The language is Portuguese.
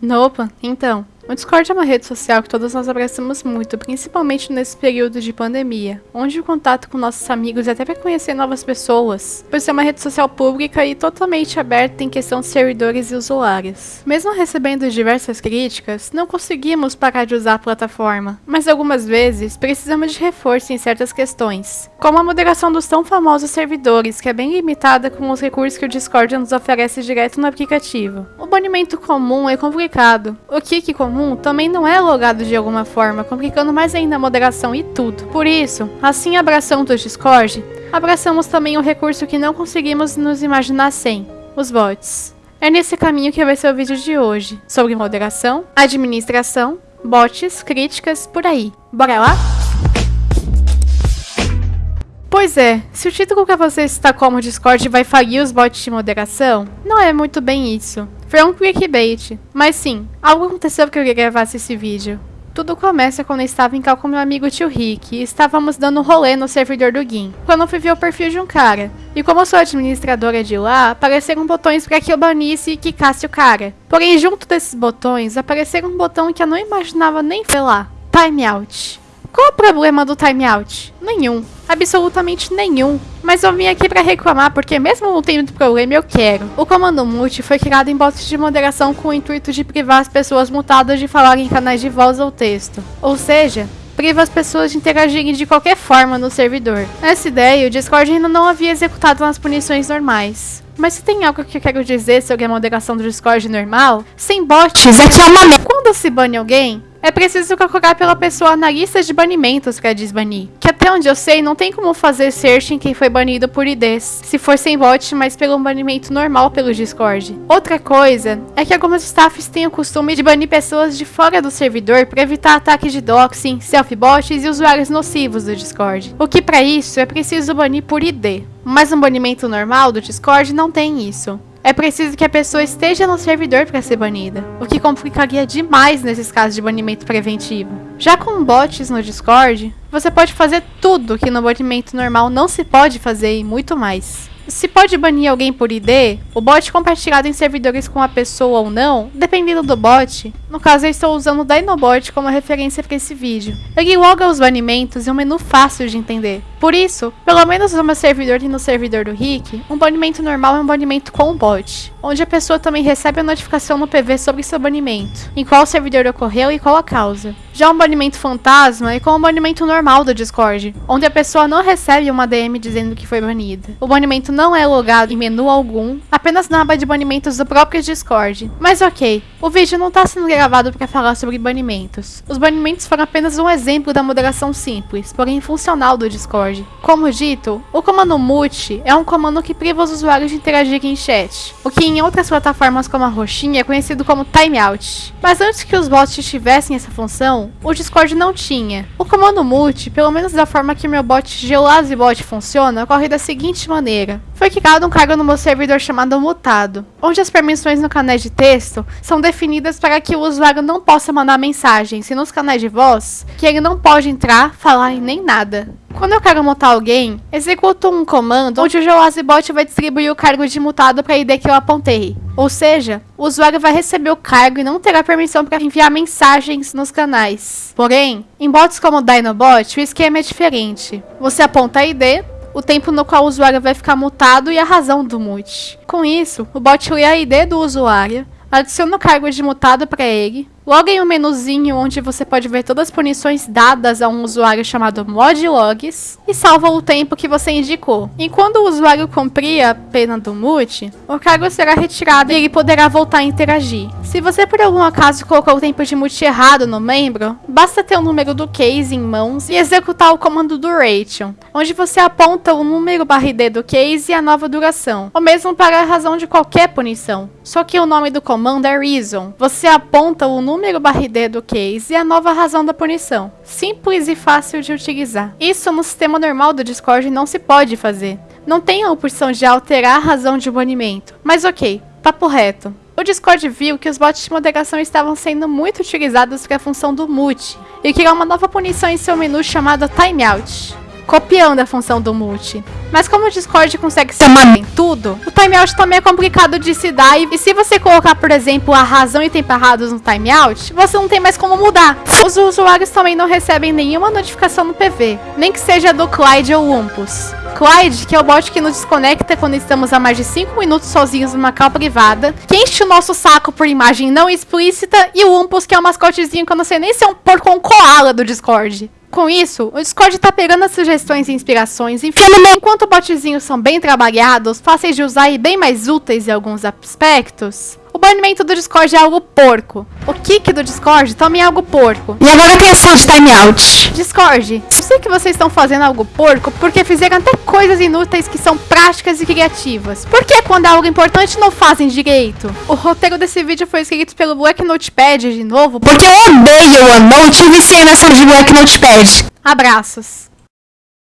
Nopa, então. O Discord é uma rede social que todos nós abraçamos muito, principalmente nesse período de pandemia, onde o contato com nossos amigos e até para conhecer novas pessoas, por ser uma rede social pública e totalmente aberta em questão de servidores e usuários. Mesmo recebendo diversas críticas, não conseguimos parar de usar a plataforma, mas algumas vezes precisamos de reforço em certas questões, como a moderação dos tão famosos servidores, que é bem limitada com os recursos que o Discord nos oferece direto no aplicativo. O banimento comum é complicado. O kick comum comum também não é logado de alguma forma, complicando mais ainda a moderação e tudo. Por isso, assim abraçando o Discord, abraçamos também o recurso que não conseguimos nos imaginar sem, os bots. É nesse caminho que vai ser o vídeo de hoje, sobre moderação, administração, bots, críticas, por aí. Bora lá? Pois é, se o título que você está como Discord vai falir os bots de moderação, não é muito bem isso. Foi um clickbait. Mas sim, algo aconteceu que eu gravasse esse vídeo. Tudo começa quando eu estava em cal com meu amigo tio Rick e estávamos dando um rolê no servidor do GIM, quando eu fui ver o perfil de um cara. E como eu sou administradora de lá, apareceram botões para que eu banisse e quicasse o cara. Porém, junto desses botões, apareceram um botão que eu não imaginava nem ver lá. Timeout. Qual o problema do timeout? Nenhum. Absolutamente nenhum. Mas eu vim aqui para reclamar porque mesmo não tendo problema eu quero. O comando mute foi criado em bots de moderação com o intuito de privar as pessoas mutadas de falar em canais de voz ou texto. Ou seja, priva as pessoas de interagirem de qualquer forma no servidor. Essa ideia o Discord ainda não havia executado nas punições normais. Mas se tem algo que eu quero dizer sobre a moderação do Discord normal, sem bots é que é uma merda. Quando se bane alguém, é preciso procurar pela pessoa na lista de banimentos para desbanir. Que até onde eu sei, não tem como fazer search em quem foi banido por IDs, se for sem bot, mas pelo banimento normal pelo Discord. Outra coisa é que algumas staffs têm o costume de banir pessoas de fora do servidor para evitar ataques de doxing, self-bots e usuários nocivos do Discord. O que para isso é preciso banir por ID. Mas um banimento normal do Discord não tem isso. É preciso que a pessoa esteja no servidor para ser banida, o que complicaria demais nesses casos de banimento preventivo. Já com bots no Discord, você pode fazer tudo que no banimento normal não se pode fazer e muito mais. Se pode banir alguém por ID, o bot compartilhado em servidores com a pessoa ou não, dependendo do bot. No caso, eu estou usando o Dinobot como referência para esse vídeo. Ele loga os banimentos em um menu fácil de entender. Por isso, pelo menos no meu servidor e no servidor do Rick, um banimento normal é um banimento com o bot, onde a pessoa também recebe a notificação no PV sobre seu banimento, em qual servidor ocorreu e qual a causa. Já um banimento fantasma é com o banimento normal do Discord, onde a pessoa não recebe uma DM dizendo que foi banida. O banimento não é logado em menu algum, apenas na aba de banimentos do próprio Discord. Mas ok, o vídeo não está sendo gravado para falar sobre banimentos. Os banimentos foram apenas um exemplo da moderação simples, porém funcional do Discord. Discord. Como dito, o comando mute é um comando que priva os usuários de interagir em chat, o que em outras plataformas como a Roxinha é conhecido como timeout. Mas antes que os bots tivessem essa função, o Discord não tinha. O comando mute, pelo menos da forma que meu bot GeolaziBot funciona, ocorre da seguinte maneira. Foi criado um cargo no meu servidor chamado mutado, onde as permissões no canal de texto são definidas para que o usuário não possa mandar mensagens, e nos canais de voz, que ele não pode entrar, falar e nem nada. Quando eu quero mutar alguém, executo um comando onde o GeoAzibot vai distribuir o cargo de mutado para a ID que eu apontei. Ou seja, o usuário vai receber o cargo e não terá permissão para enviar mensagens nos canais. Porém, em bots como o Dinobot, o esquema é diferente. Você aponta a ID, o tempo no qual o usuário vai ficar mutado e a razão do mute. Com isso, o bot lê a ID do usuário, adiciona o cargo de mutado para ele, Logo em um menuzinho onde você pode ver todas as punições dadas a um usuário chamado modlogs e salva o tempo que você indicou. E quando o usuário cumprir a pena do mute, o cargo será retirado e ele poderá voltar a interagir. Se você por algum acaso colocou o tempo de mute errado no membro, basta ter o número do case em mãos e executar o comando duration, onde você aponta o número ID do case e a nova duração, ou mesmo para a razão de qualquer punição. Só que o nome do comando é reason. Você aponta o número ID do case e a nova razão da punição. Simples e fácil de utilizar. Isso no sistema normal do Discord não se pode fazer. Não tem a opção de alterar a razão de banimento. Mas ok, papo reto. O Discord viu que os bots de moderação estavam sendo muito utilizados para a função do mute e criou uma nova punição em seu menu chamada Timeout. Copiando a função do multi. Mas como o Discord consegue se amar em tudo, o timeout também é complicado de se dar. E se você colocar, por exemplo, a razão e tempo errados no timeout, você não tem mais como mudar. Os usuários também não recebem nenhuma notificação no PV, nem que seja do Clyde ou Umpus. Clyde, que é o bot que nos desconecta quando estamos há mais de 5 minutos sozinhos numa cal privada, que enche o nosso saco por imagem não explícita, e o Umpus, que é o mascotezinho que eu não sei nem se é um porco ou um koala do Discord. Com isso, o Discord tá pegando as sugestões e inspirações, enfiando enquanto botzinhos são bem trabalhados, fáceis de usar e bem mais úteis em alguns aspectos, o banimento do Discord é algo porco. O kick do Discord também é algo porco. E agora tem ação de timeout. Discord, eu sei que vocês estão fazendo algo porco porque fizeram até coisas inúteis que são práticas e criativas. Por que quando é algo importante não fazem direito? O roteiro desse vídeo foi escrito pelo Black Notepad de novo. Porque eu odeio o OneNote e viciei nessa de Black Notepad. Abraços.